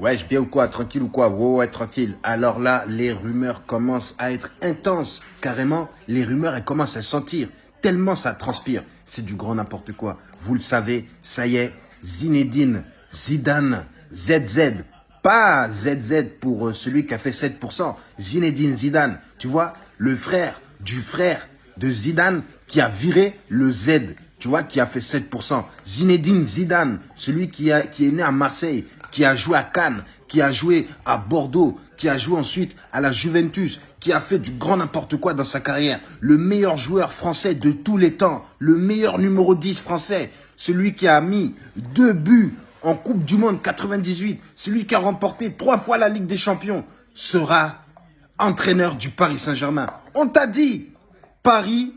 Wesh, bien ou quoi Tranquille ou quoi? Ouais, ouais, tranquille. Alors là, les rumeurs commencent à être intenses. Carrément, les rumeurs, elles commencent à sentir. Tellement ça transpire. C'est du grand n'importe quoi. Vous le savez, ça y est, Zinedine, Zidane, ZZ. Pas ZZ pour euh, celui qui a fait 7%. Zinedine Zidane. Tu vois, le frère du frère de Zidane qui a viré le Z tu vois, qui a fait 7%. Zinedine Zidane, celui qui, a, qui est né à Marseille, qui a joué à Cannes, qui a joué à Bordeaux, qui a joué ensuite à la Juventus, qui a fait du grand n'importe quoi dans sa carrière. Le meilleur joueur français de tous les temps, le meilleur numéro 10 français, celui qui a mis deux buts en Coupe du Monde 98, celui qui a remporté trois fois la Ligue des Champions, sera entraîneur du Paris Saint-Germain. On t'a dit, Paris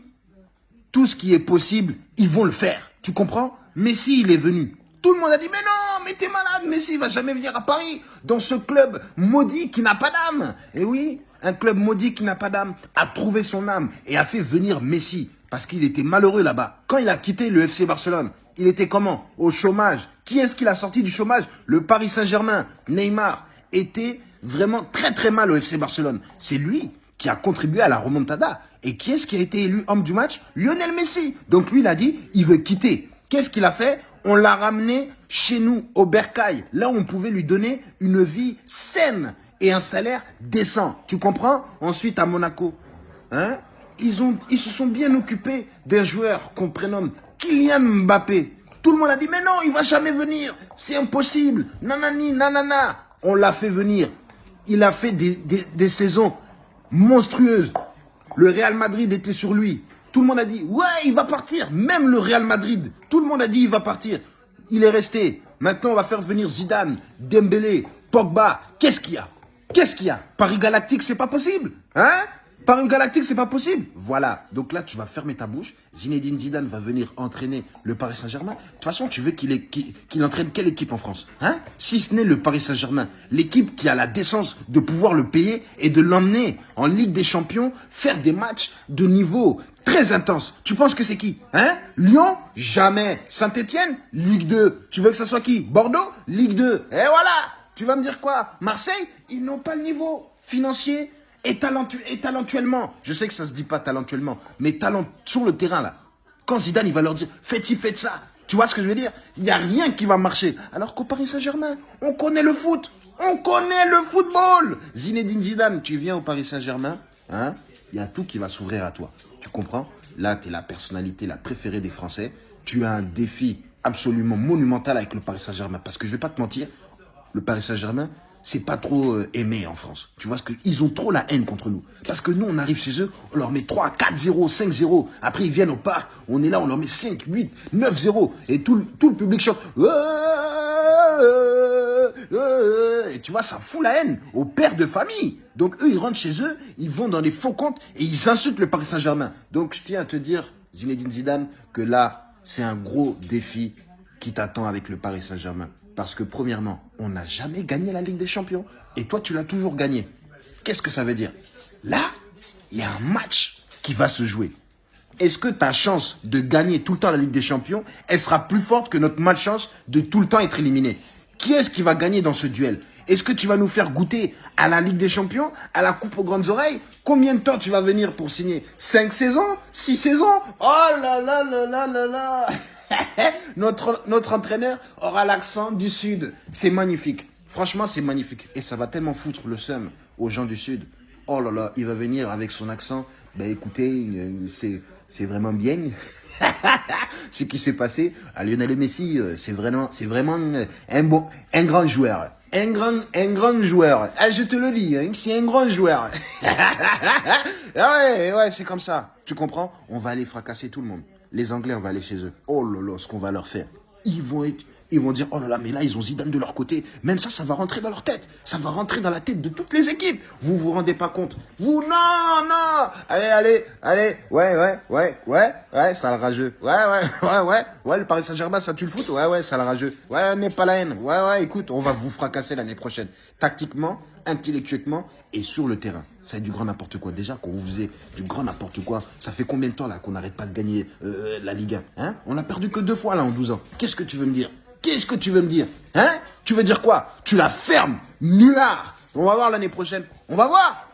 tout ce qui est possible, ils vont le faire. Tu comprends? Messi, il est venu. Tout le monde a dit, mais non, mais t'es malade, Messi va jamais venir à Paris, dans ce club maudit qui n'a pas d'âme. Et oui, un club maudit qui n'a pas d'âme a trouvé son âme et a fait venir Messi, parce qu'il était malheureux là-bas. Quand il a quitté le FC Barcelone, il était comment? Au chômage. Qui est-ce qu'il a sorti du chômage? Le Paris Saint-Germain, Neymar, était vraiment très très mal au FC Barcelone. C'est lui qui a contribué à la remontada. Et qui est-ce qui a été élu homme du match? Lionel Messi. Donc lui, il a dit, il veut quitter. Qu'est-ce qu'il a fait? On l'a ramené chez nous, au Bercail. Là où on pouvait lui donner une vie saine et un salaire décent. Tu comprends? Ensuite, à Monaco. Hein ils, se sont bien occupés des joueurs qu'on prénomme Kylian Mbappé. Tout le monde a dit, mais non, il va jamais venir. C'est impossible. Nanani, nanana. On l'a fait venir. Il a fait des saisons monstrueuses. Le Real Madrid était sur lui. Tout le monde a dit, ouais, il va partir. Même le Real Madrid, tout le monde a dit, il va partir. Il est resté. Maintenant, on va faire venir Zidane, Dembélé, Pogba. Qu'est-ce qu'il y a? Qu'est-ce qu'il y a? Paris Galactique, c'est pas possible. Hein? Paris Galactique, c'est pas possible. Voilà. Donc là, tu vas fermer ta bouche. Zinedine Zidane va venir entraîner le Paris Saint-Germain. De toute façon, tu veux qu'il qu'il entraîne quelle équipe en France Hein? Si ce n'est le Paris Saint-Germain. L'équipe qui a la décence de pouvoir le payer et de l'emmener en Ligue des Champions, faire des matchs de niveau très intense. Tu penses que c'est qui Hein? Lyon? Jamais. Saint-Etienne Ligue 2. Tu veux que ça soit qui? Bordeaux? Ligue 2. Et voilà Tu vas me dire quoi? Marseille? Ils n'ont pas le niveau financier et, talentuellement, je sais que ça se dit pas talentuellement, mais talent sur le terrain là. Quand Zidane il va leur dire faites ci, faites ça, tu vois ce que je veux dire? Il n'y a rien qui va marcher. Alors qu'au Paris Saint-Germain, on connaît le foot, on connaît le football. Zinedine Zidane, tu viens au Paris Saint-Germain, hein? Il y a tout qui va s'ouvrir à toi. Tu comprends? Là, tu es la personnalité la préférée des Français. Tu as un défi absolument monumental avec le Paris Saint-Germain. Parce que je vais pas te mentir, le Paris Saint-Germain, c'est pas trop euh, aimé en France. Tu vois ce que ils ont trop la haine contre nous. Parce que nous on arrive chez eux, on leur met 3, 4 0, 5 0. Après ils viennent au parc, on est là, on leur met 5, 8, 9 0 et tout tout le public chante et tu vois ça fout la haine aux pères de famille. Donc eux ils rentrent chez eux, ils vont dans les faux comptes et ils insultent le Paris Saint-Germain. Donc je tiens à te dire Zinedine Zidane que là c'est un gros défi qui t'attend avec le Paris Saint-Germain. Parce que premièrement, on n'a jamais gagné la Ligue des Champions. Et toi, tu l'as toujours gagné. Qu'est-ce que ça veut dire? Là, il y a un match qui va se jouer. Est-ce que ta chance de gagner tout le temps la Ligue des Champions, elle sera plus forte que notre malchance de tout le temps être éliminé? Qui est-ce qui va gagner dans ce duel? Est-ce que tu vas nous faire goûter à la Ligue des Champions, à la Coupe aux grandes oreilles? Combien de temps tu vas venir pour signer? Cinq saisons? Six saisons? Oh là là là là là là notre, notre entraîneur aura l'accent du Sud. C'est magnifique. Franchement, c'est magnifique. Et ça va tellement foutre le seum aux gens du Sud. Oh là là, il va venir avec son accent. Ben écoutez, c'est vraiment bien. Ce qui s'est passé à Lionel Messi, euh, c'est vraiment, vraiment euh, un bon, un grand joueur. Un grand, un grand joueur. Ah, je te le dis, hein, c'est un grand joueur. ah ouais, ouais, c'est comme ça. Tu comprends? On va aller fracasser tout le monde les Anglais, on va aller chez eux. Oh là là, ce qu'on va leur faire. Ils vont être, ils vont dire, oh là là, mais là, ils ont Zidane de leur côté. Même ça, ça va rentrer dans leur tête. Ça va rentrer dans la tête de toutes les équipes. Vous vous rendez pas compte. Vous, non, non. Allez, allez, allez. Ouais, ouais, ouais, ouais, ouais, ça le rageux. Ouais, ouais, ouais, ouais. Ouais, le Paris Saint-Germain, ça tue le foot. Ouais, ouais, ça rageux. Ouais, n'est pas la haine. Ouais, ouais, écoute, on va vous fracasser l'année prochaine. Tactiquement, intellectuellement et sur le terrain. Ça du grand n'importe quoi. Déjà, quand vous faisait du grand n'importe quoi, ça fait combien de temps là qu'on n'arrête pas de gagner euh, la Ligue 1 hein? On a perdu que deux fois là en 12 ans. Qu'est-ce que tu veux me dire? Qu'est-ce que tu veux me dire Hein? Tu veux dire quoi? Tu la fermes Nullard On va voir l'année prochaine. On va voir